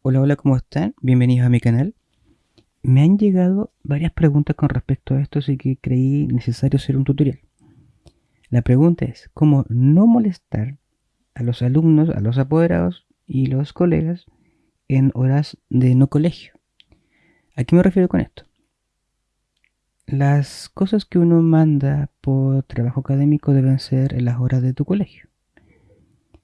Hola, hola, ¿cómo están? Bienvenidos a mi canal. Me han llegado varias preguntas con respecto a esto, así que creí necesario hacer un tutorial. La pregunta es, ¿cómo no molestar a los alumnos, a los apoderados y los colegas en horas de no colegio? ¿A qué me refiero con esto? Las cosas que uno manda por trabajo académico deben ser en las horas de tu colegio.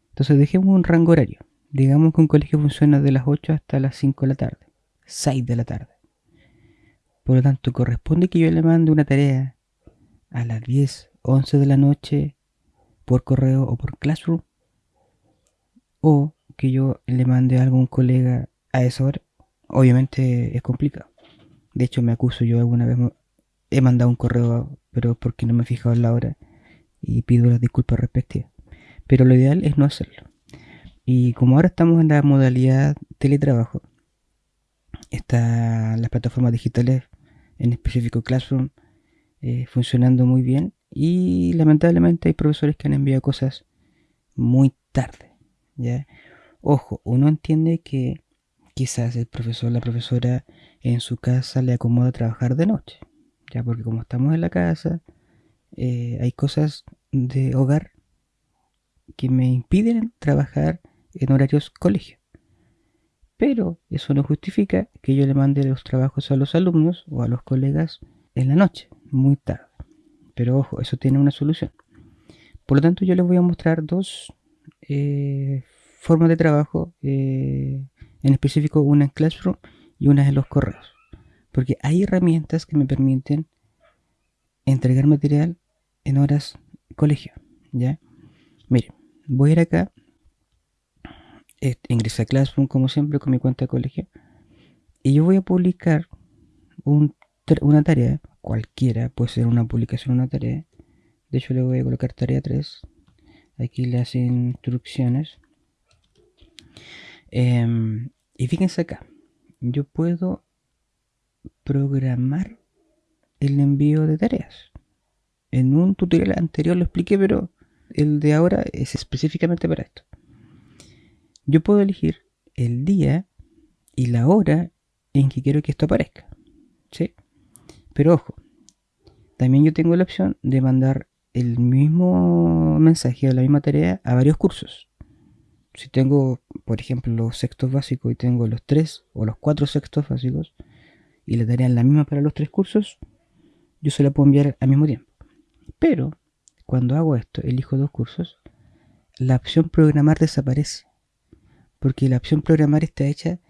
Entonces dejemos un rango horario. Digamos que un colegio funciona de las 8 hasta las 5 de la tarde, 6 de la tarde. Por lo tanto, corresponde que yo le mande una tarea a las 10, 11 de la noche por correo o por Classroom. O que yo le mande a algún colega a esa hora. Obviamente es complicado. De hecho, me acuso yo alguna vez. He mandado un correo, pero porque no me he fijado en la hora. Y pido las disculpas respectivas. Pero lo ideal es no hacerlo. Y como ahora estamos en la modalidad teletrabajo, están las plataformas digitales, en específico Classroom, eh, funcionando muy bien. Y lamentablemente hay profesores que han enviado cosas muy tarde. ¿ya? Ojo, uno entiende que quizás el profesor la profesora en su casa le acomoda trabajar de noche. Ya porque como estamos en la casa, eh, hay cosas de hogar que me impiden trabajar en horarios colegio. Pero eso no justifica que yo le mande los trabajos a los alumnos o a los colegas en la noche, muy tarde. Pero ojo, eso tiene una solución. Por lo tanto, yo les voy a mostrar dos eh, formas de trabajo, eh, en específico una en Classroom y una en los correos. Porque hay herramientas que me permiten entregar material en horas colegio. ¿ya? Miren, voy a ir acá ingresé a Classroom como siempre con mi cuenta de colegio. Y yo voy a publicar una tarea cualquiera, puede ser una publicación una tarea. De hecho le voy a colocar tarea 3 aquí las instrucciones. Em, y fíjense acá. Yo puedo programar el envío de tareas. En un tutorial anterior lo expliqué pero el de ahora es específicamente para esto yo puedo elegir el día y la hora en que quiero que esto aparezca. ¿sí? Pero ojo, también yo tengo la opción de mandar el mismo mensaje o la misma tarea a varios cursos. Si tengo, por ejemplo, los sextos básicos y tengo los tres o los cuatro sextos básicos y la tarea es la misma para los tres cursos, yo se la puedo enviar al mismo tiempo. Pero cuando hago esto, elijo dos cursos, la opción programar desaparece porque la opción programar está hecha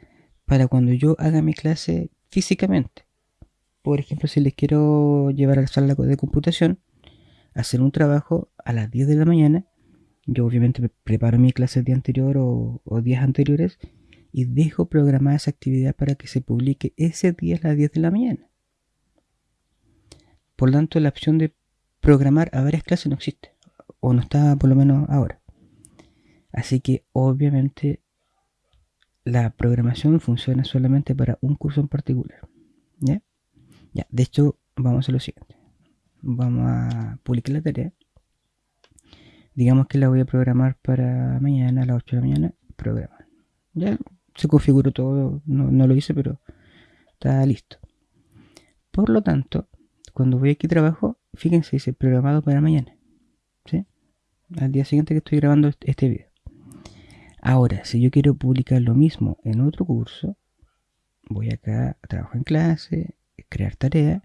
para cuando yo haga mi clase físicamente. Por ejemplo, si les quiero llevar a la sala de computación, hacer un trabajo a las 10 de la mañana, yo obviamente preparo mi clase el día anterior o, días anteriores y dejo programada esa actividad para que se publique ese día a las 10 de la mañana. Por lo tanto, la opción de programar a varias clases no existe, o no está por lo menos ahora. Así que obviamente la programación funciona solamente para un curso en particular. ¿Ya? Ya, de hecho, vamos a lo siguiente. Vamos a publicar la tarea. Digamos que la voy a programar para mañana a las 8 de la mañana. Programar. Ya se configuró todo, no, lo hice, pero está listo. Por lo tanto, cuando voy aquí trabajo, fíjense, dice programado para mañana. ¿Sí? Al día siguiente que estoy grabando este, este video. Ahora, si yo quiero publicar lo mismo en otro curso, voy acá a trabajo en clase, crear tarea,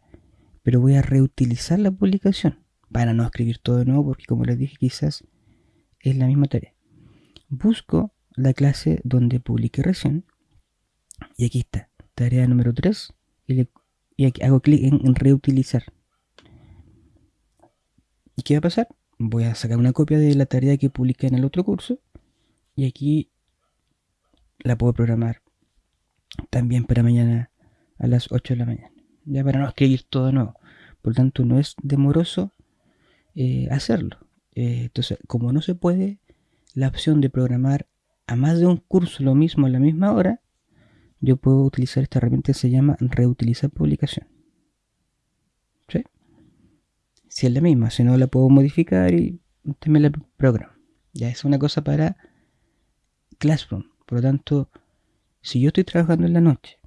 pero voy a reutilizar la publicación para no escribir todo de nuevo porque como les dije quizás es la misma tarea. Busco la clase donde publiqué recién y aquí está, tarea número 3 y, aquí hago clic en reutilizar. ¿Y qué va a pasar? Voy a sacar una copia de la tarea que publiqué en el otro curso y aquí la puedo programar también para mañana a las 8 de la mañana. Ya para no escribir todo nuevo. Por lo tanto, no es demoroso eh, hacerlo. Eh, entonces, como no se puede, la opción de programar a más de un curso lo mismo a la misma hora, yo puedo utilizar esta herramienta que se llama reutilizar publicación. ¿Sí? Si es la misma, si no la puedo modificar y me la programa. Ya es una cosa para Classroom. Por lo tanto, Si yo estoy trabajando en la noche,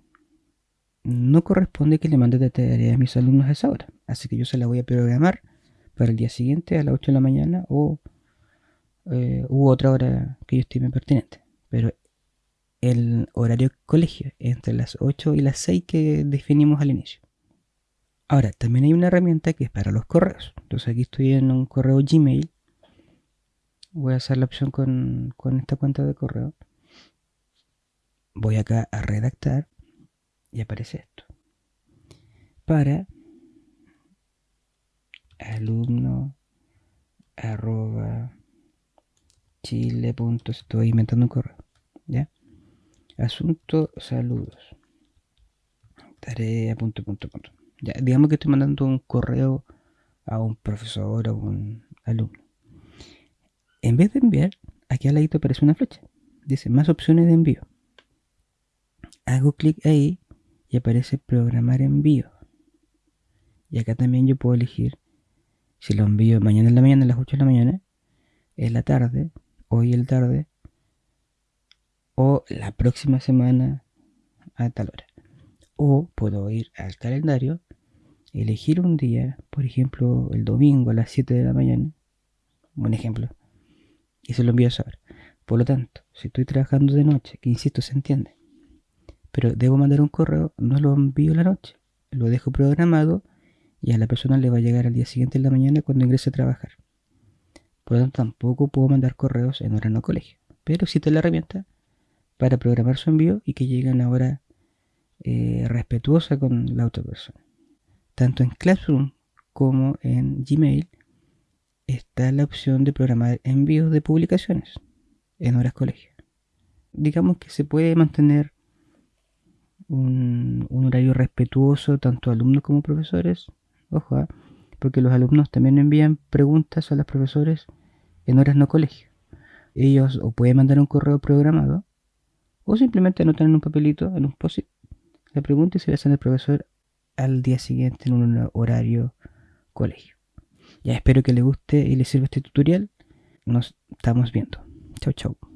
no corresponde que le mande de tarea a mis alumnos a esa hora. Así que yo se la voy a programar para el día siguiente a las 8 de la mañana o eh, u otra hora que yo estime pertinente. Pero el horario colegio entre las 8 y las 6 que definimos al inicio. Ahora, también hay una herramienta que es para los correos. Entonces aquí estoy en un correo Gmail. Voy a hacer la opción con, con esta cuenta de correo. Voy acá a redactar y aparece esto. Para alumno arroba chile. Estoy inventando un correo. ¿Ya? Asunto saludos. Tarea punto punto punto. Ya, digamos que estoy mandando un correo a un profesor o un alumno. En vez de enviar, aquí al ladito aparece una flecha. Dice más opciones de envío. Hago clic ahí y aparece programar envío. Y acá también yo puedo elegir si lo envío mañana en la mañana a las 8 de la mañana, en la tarde, hoy en la tarde, o la próxima semana a tal hora. O puedo ir al calendario, elegir un día, por ejemplo el domingo a las 7 de la mañana, un ejemplo, y se lo envío a hora. Por lo tanto, si estoy trabajando de noche, que insisto, se entiende, pero debo mandar un correo, no lo envío la noche, lo dejo programado y a la persona le va a llegar al día siguiente en la mañana cuando ingrese a trabajar. Por lo tanto, tampoco puedo mandar correos en hora no colegio, pero existe la herramienta para programar su envío y que llegue a una hora eh, respetuosa con la otra persona. Tanto en Classroom como en Gmail está la opción de programar envíos de publicaciones en horas colegio. Digamos que se puede mantener un, horario respetuoso tanto alumnos como profesores. Ojo, ¿ah? porque los alumnos también envían preguntas a los profesores en horas no colegio. Ellos o pueden mandar un correo programado o simplemente anotan en un papelito, en un post la pregunta y se la hacen al profesor al día siguiente en un horario colegio. Ya espero que les guste y les sirva este tutorial. Nos estamos viendo. Chau, chau.